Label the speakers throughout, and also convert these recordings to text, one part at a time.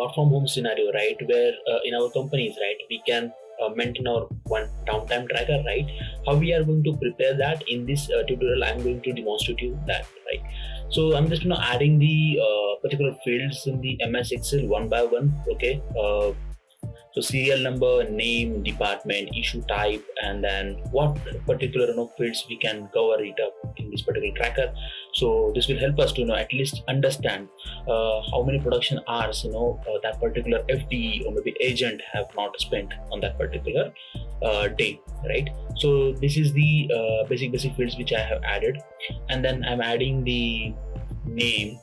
Speaker 1: work from home scenario right where uh, in our companies right we can uh, maintain our one downtime tracker right? How we are going to prepare that in this uh, tutorial i'm going to demonstrate you that right? So i'm just you know adding the uh, particular fields in the ms excel one by one okay? Uh, so serial number name department issue type and then what particular you know, fields we can cover it up in this particular tracker so this will help us to you know at least understand uh, how many production hours you know uh, that particular fte or maybe agent have not spent on that particular uh, day right? So this is the uh, basic basic fields which i have added. And then i'm adding the name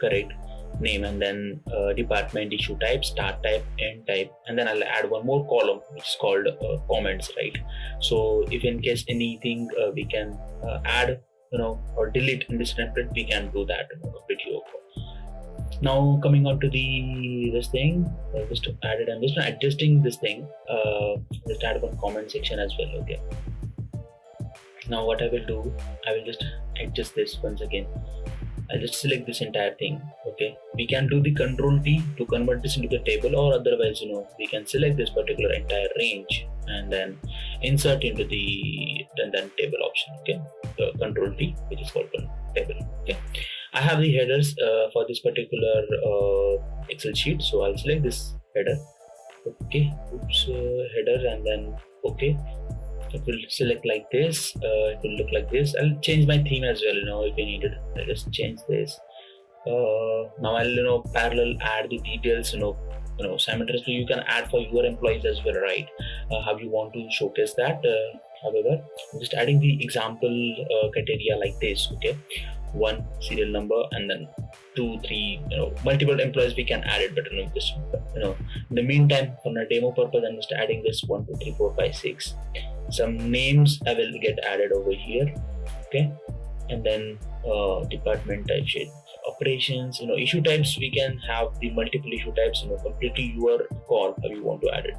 Speaker 1: correct? Name and then uh, department issue type start type end type. And then i'll add one more column which is called uh, comments right? So if in case anything we can add you know or delete in this template we can do that you know, completely okay now coming on to the this thing I just added i'm just adjusting this thing uh just add one comment section as well okay? Now what i will do i will just adjust this once again. I'll just select this entire thing okay? We can do the control T to convert this into the table or otherwise you know we can select this particular entire range and then insert into the then, then table option okay? The control T which is called table okay? I have the headers uh, for this particular uh, Excel sheet so I'll select this header okay? Oops uh, header and then okay? It will select like this uh, it will look like this. I'll change my theme as well you know if you need it i'll just change this uh, now i'll you know parallel add the details you know you know simultaneously you can add for your employees as well right? Uh, how you want to showcase that uh, however i'm just adding the example uh, criteria like this okay? One serial number and then two three you know multiple employees we can add it but you know this you know in the meantime for a demo purpose i'm just adding this one two three four five six. Some names i will get added over here okay? And then uh, department type sheet operations you know issue types we can have the multiple issue types you know completely your call how you want to add it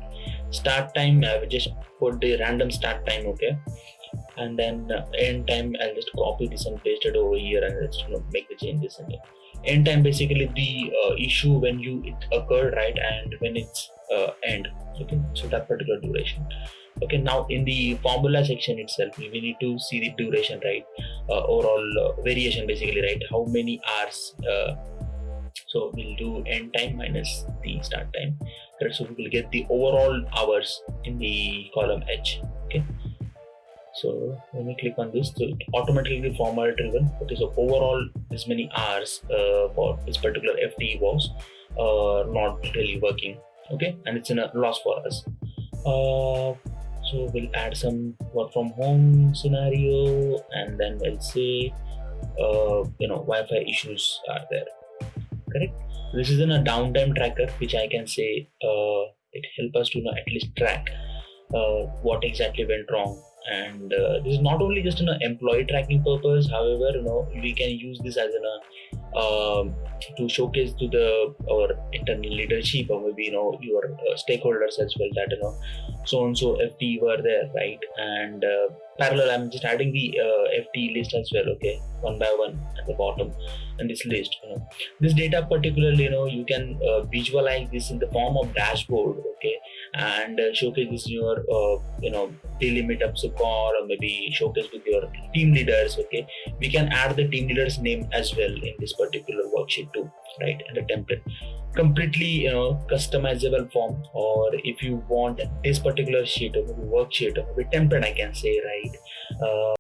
Speaker 1: start time i will just put the random start time okay and then uh, end time I'll just copy this and paste it over here and let's you know, make the changes in it. End time basically the uh, issue when you it occurred right and when it's uh, end. Okay, so that particular duration. Okay, now in the formula section itself, we need to see the duration right, overall uh, variation basically right, how many hours. Uh, so we'll do end time minus the start time. So we will get the overall hours in the column H. Okay so when we click on this so it automatically format driven okay so overall this many hours uh, for this particular fte was uh, not really working okay and it's in a loss for us uh, so we'll add some work from home scenario and then we'll say uh, you know wi-fi issues are there. Correct? This is in a downtime tracker which i can say uh, it help us to you know, at least track uh, what exactly went wrong. And uh, this is not only just an employee tracking purpose however you know we can use this as an uh, to showcase to the our internal leadership or maybe you know your uh, stakeholders as well that you know so and so FT were there right? And uh, parallel I'm just adding the uh, FT list as well okay? One by one at the bottom and this list you know. This data particularly you know you can uh, visualize this in the form of dashboard okay? And uh, showcase this in your uh, you know daily meetups or maybe showcase with your team leaders okay? We can add the team leaders name as well in this particular worksheet too right and a template. Completely you know customizable form or if you want this particular sheet or maybe worksheet or maybe template i can say right uh,